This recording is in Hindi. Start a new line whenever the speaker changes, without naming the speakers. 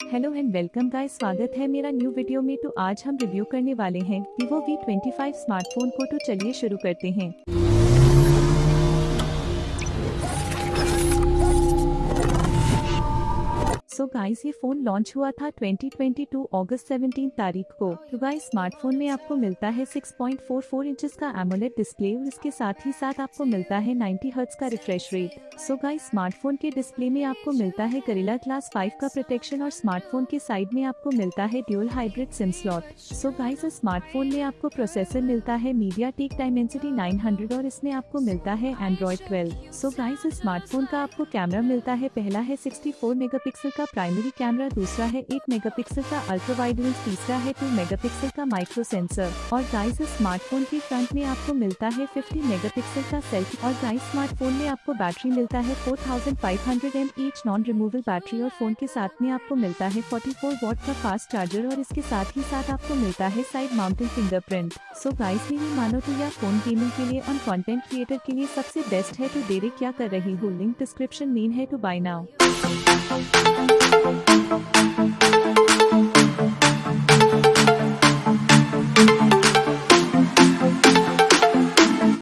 हेलो एंड वेलकम गाइस स्वागत है मेरा न्यू वीडियो में। तो आज हम रिव्यू करने वाले हैं Vivo V25 स्मार्टफ़ोन को। तो चलिए शुरू करते हैं। सो so गाइस ये फ़ोन लॉन्च हुआ था 2022 अगस्त 17 तारीख को। तो गाइस स्मार्टफ़ोन में आपको मिलता है 6.44 इंचेस का एमोलेड डिस्प्ले और इसके साथ ही साथ आपको मिलता है 90 हर्ट्ज का refresh rate so guys smartphone के डिस्प्ले में आपको मिलता है करेला क्लास 5 का प्रोटेक्शन और स्मार्टफ़ोन के साइड में आपको मिलता है dual hybrid SIM slot so guys smartphone में आपको प्रोसेसर मिलता है मीडिया टेक डायमेंसिटी 900 और इसमें आपको मिलता है एंड्रॉइड 12 सो गाइस स्मार्टफ़ोन का आपको कैमरा मिलता है। पहला है 64 मेगापिक्सल का प्राइमरी कैमरा दूसरा है 8 मेगापिक्सल का अल्ट्रा वाइड लेंस तीसरा है 2 मेगापिक्सल का माइक्रो सेंसर और गाइस स्मार्टफ़ोन के फ्रंट में आपको मिलता है 50 मेगापिक्सल का सेल्फी और गाइस स्मार्टफ़ोन में आपको बैटरी मिलता है 4500 M H non removal battery और फ़ोन के साथ में आपको मिलता है 44 वॉट का फास्ट चार्जर और इसके साथ ही साथ आपको मिलता है side mounted fingerprint so guys मेरी मानो तो यह फ़ोन गेमिंग के लिए और कंटेंट क्रिएटर के लिए सबसे बेस्ट है तो देरे क्या कर रही हूँ? लिंक डिस्क्रिप्शन मेन है to buy now Thank you.